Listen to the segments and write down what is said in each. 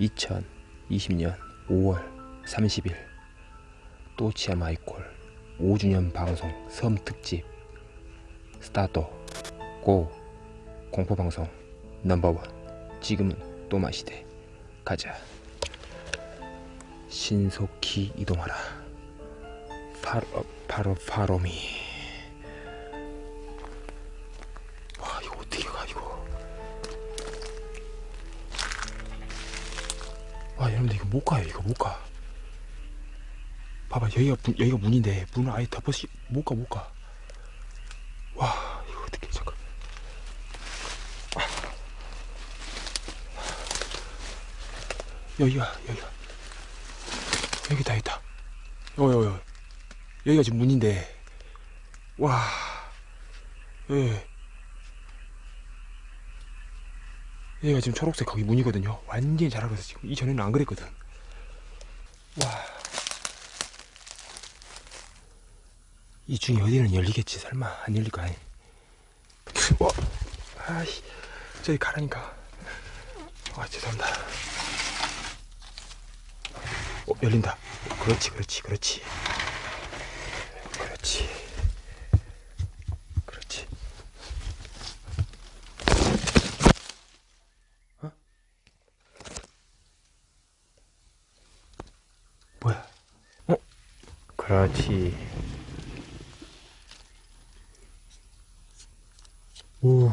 2020년 5월 30일. 또치아 마이콜 5주년 방송 섬 특집. 스타트 고 공포방송 넘버원. 지금은 또마 시대. 가자. 신속히 이동하라. 바로 바로 바로미 여러분들 이거 못 가요 이거 못가 봐봐 여기가 문, 여기가 문인데 문을 아예 덮어시 못가 못가 와 이거 어떻게 잠깐 아. 여기가 여기가 여기다 있다 여기 여기 여기. 여기가 지금 문인데 와 예. 여기가 지금 초록색 거기 문이거든요. 완전히 잘하고 있어 지금 이전에는 안 그랬거든. 와. 이 중에 어디는 열리겠지? 설마 안 열릴까 아니 와. 아이 저기 가라니까. 아 죄송합니다. 어 열린다. 그렇지 그렇지 그렇지. 그렇지 어? 뭐야 어? 그렇지. 오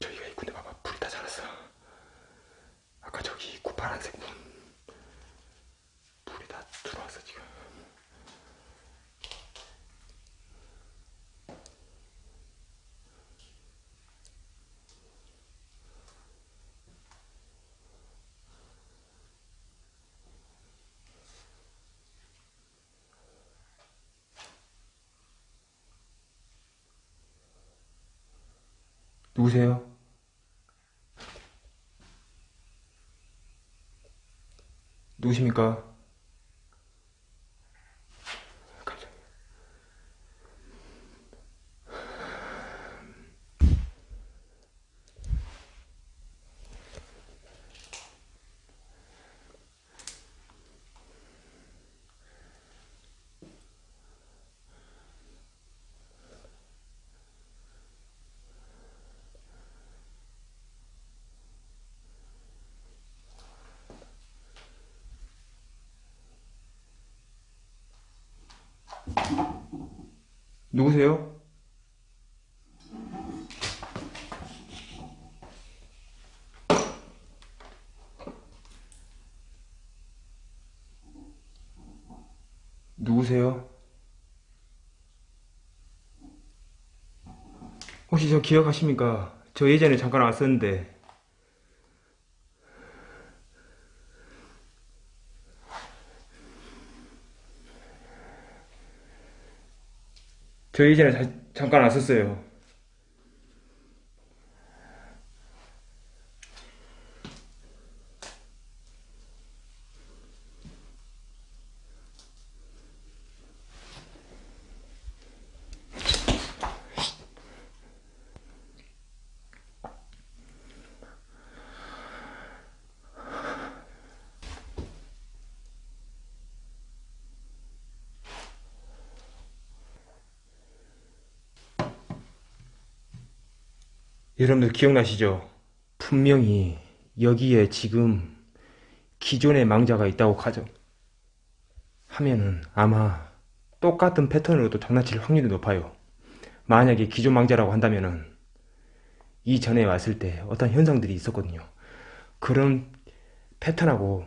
저기가 있군데 봐봐 불이 다 자랐어 아까 저기 입구 파란색 문 불이 다 들어왔어 지금 누구세요? 누구십니까? 누구세요? 누구세요? 혹시 저 기억하십니까? 저 예전에 잠깐 왔었는데 저 예전에 자- 잠깐 왔었어요. 여러분들 기억나시죠? 분명히 여기에 지금 기존의 망자가 있다고 가정 하면은 아마 똑같은 패턴으로도 장난칠 확률이 높아요. 만약에 기존 망자라고 한다면은 이전에 왔을 때 어떤 현상들이 있었거든요. 그런 패턴하고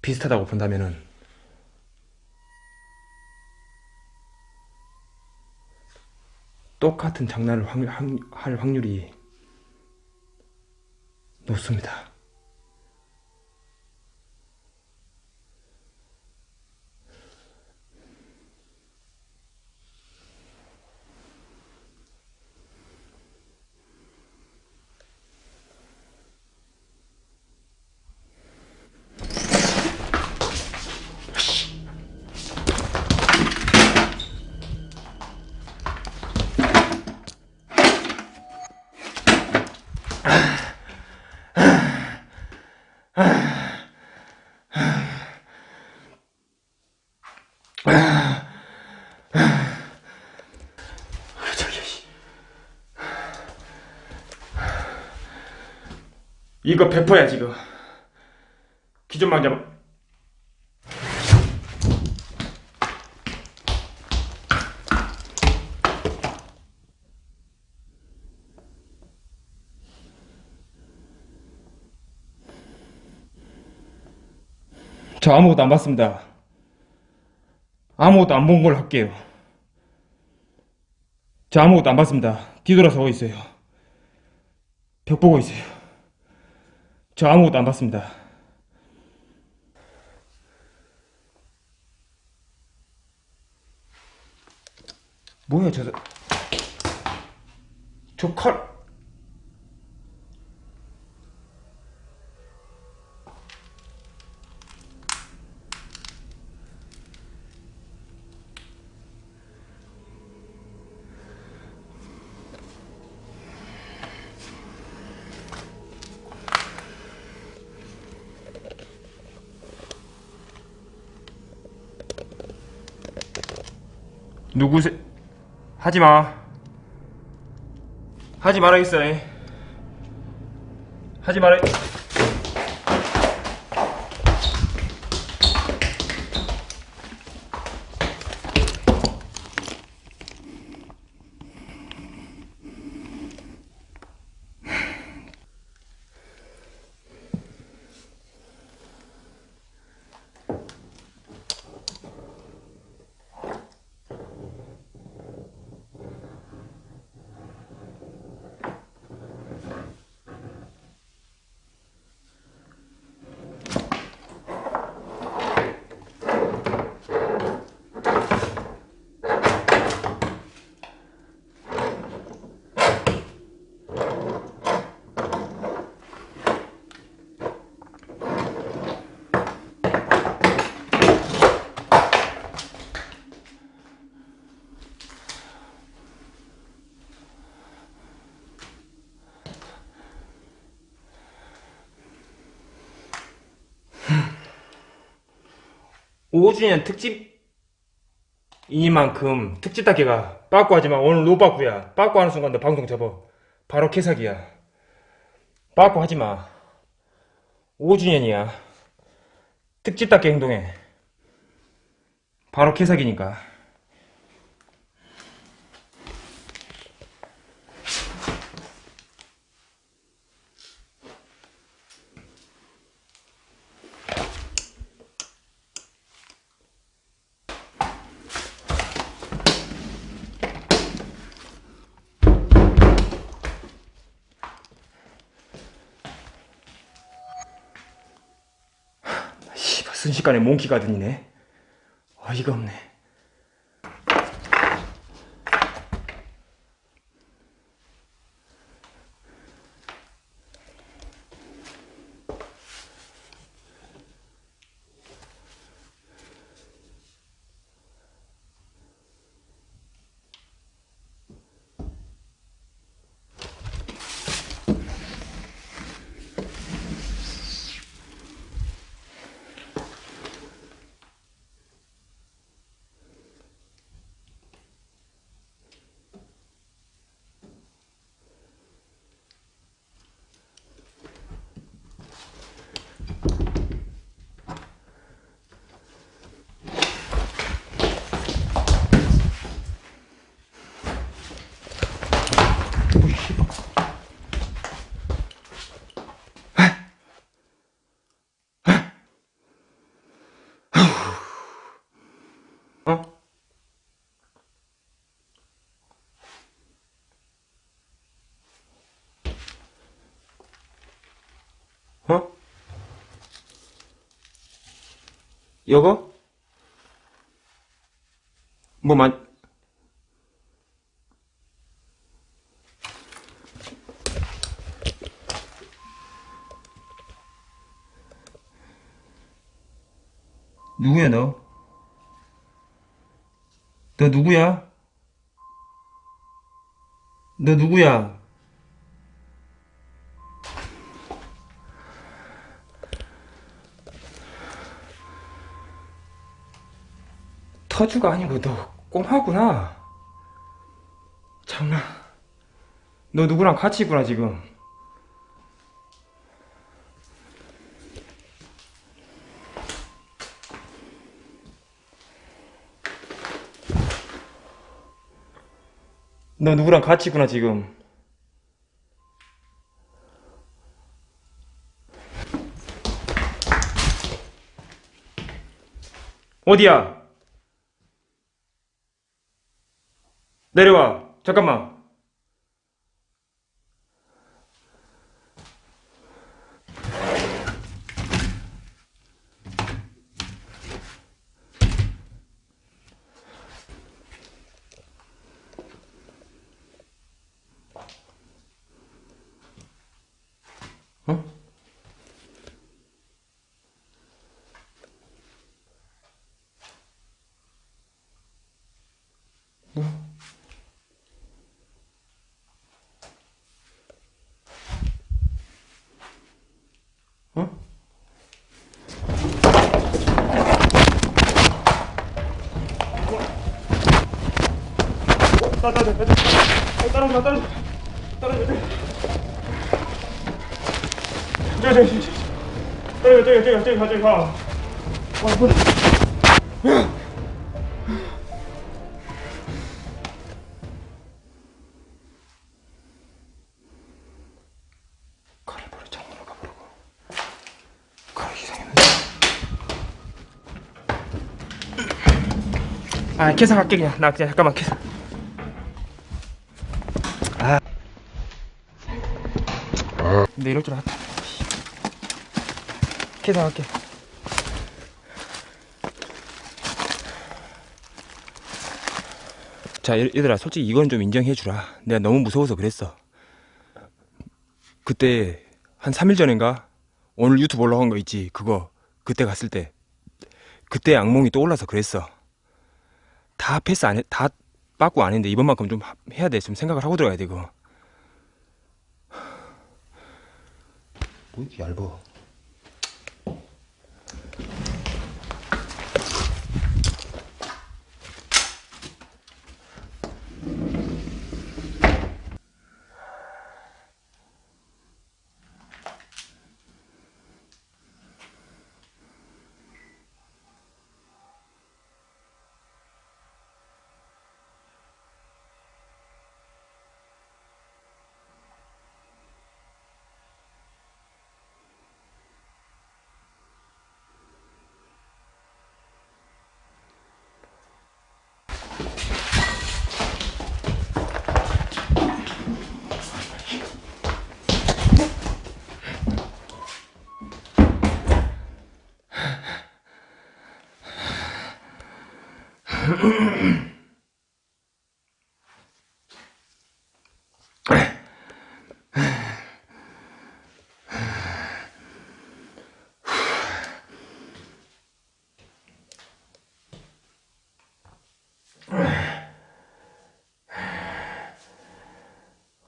비슷하다고 본다면은 똑같은 장난을 확- 확- 할 확률이 높습니다. 이거 100%야 지금. 기존망 잡아 저 아무것도 안 봤습니다. 아무것도 안 본 걸 할게요. 저 아무것도 안 봤습니다. 뒤돌아서 고 있어요. 벽 보고 있어요 저 아무것도 안 봤습니다. 뭐야 저... 저 칼... 누구세? 하지마. 하지 말아야겠어. 하지 말아. 오주년 특집 이니만큼 특집답게가 빠꾸 하지만 오늘 노빠꾸야. 빠꾸 하는 순간 너 방송 접어. 바로 개사기야. 빠꾸 하지마. 5주년이야. 특집 답게 행동해. 바로 개사기니까 순식간에 몽키 가든이네. 어이가 없네 어? 어? 여보? 뭐 만... 누구야 너? 너 누구야? 너 누구야? 서주가 아니고 너 꼬마구나. 장난 너 누구랑 같이 있구나 지금. 너 누구랑 같이 있구나 지금. 어디야? 내려와. 잠깐만 따, 따, 따, 따, 따, 따라오지 마, 따라오지 마. 따라오지 마. 저기, 저기, 저기, 저기, 저기, 저기, 저기, 가, 저기 가. 와, 뭐. 가 아, 계산할게 그냥. 나 그냥 잠깐만 계산. 아. 근데 이럴 줄 알았다. 계산할게. 자, 얘- 얘들아, 솔직히 이건 좀 인정해주라. 내가 너무 무서워서 그랬어. 그때, 한 3일 전인가? 오늘 유튜브 올라간 거 있지, 그거. 그때 갔을 때. 그때 악몽이 또 올라서 그랬어. 다 패스 안 해, 다 빠꾸 안 했는데, 이번만큼 좀 하- 해야 돼. 좀 생각을 하고 들어가야 돼, 그거. 뭐 이렇게 얇어.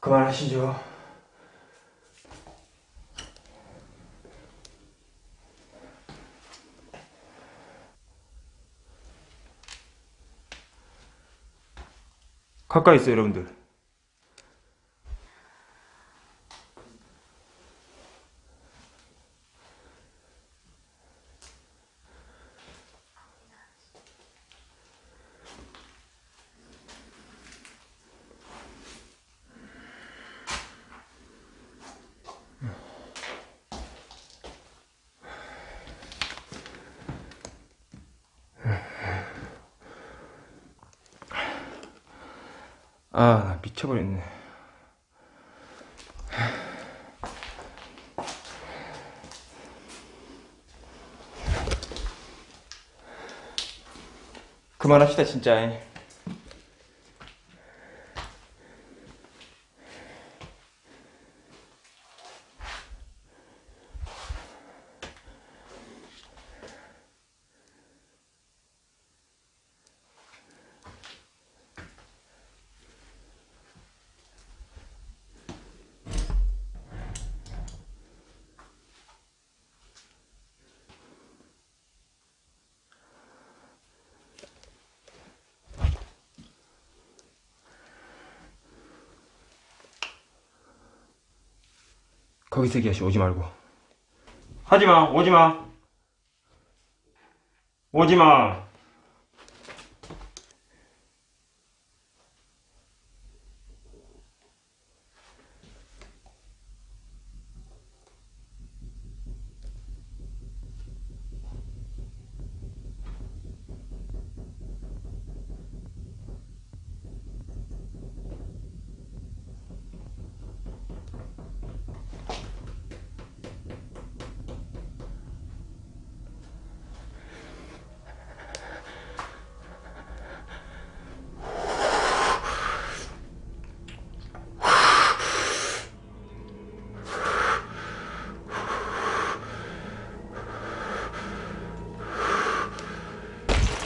그만하시죠. 가까이 있어요, 여러분들. 아, 나 미쳐버렸네. 그만합시다, 진짜. 거기 세기 아씨 오지 말고. 하지 마, 오지 마. 오지 마.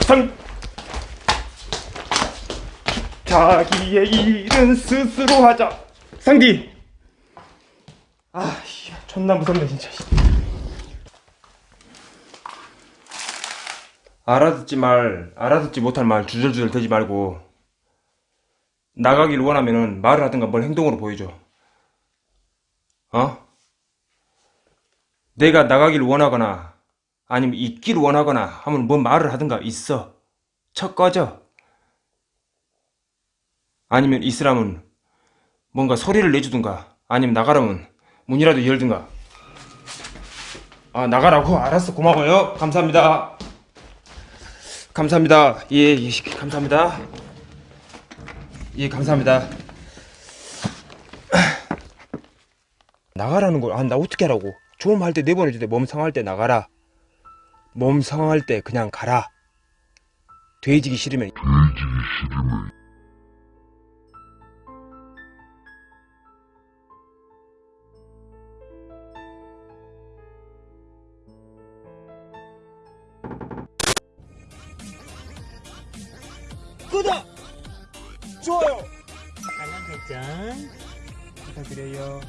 상 자기의 일은 스스로 하자 상디 아 씨, 존나 무섭네 진짜 씨. 알아듣지 말 알아듣지 못할 말 주절주절 대지 말고 나가길 원하면은 말을 하든가 뭘 행동으로 보여줘 어? 내가 나가길 원하거나 아니면 있길 원하거나 하면 뭐 말을 하든가 있어. 척 꺼져 아니면 있으라면 뭔가 소리를 내주든가 아니면 나가라면 문이라도 열든가. 아 나가라고? 알았어. 고마워요. 감사합니다. 감사합니다. 예, 예 감사합니다. 예 감사합니다. 나가라는 걸아나 어떻게 하라고? 좀할때 내보내줄 때몸 상할 때 나가라 몸 상할 때 그냥 가라. 돼지기 싫으면. 구독! 좋아요! 알람 설정 부탁드려요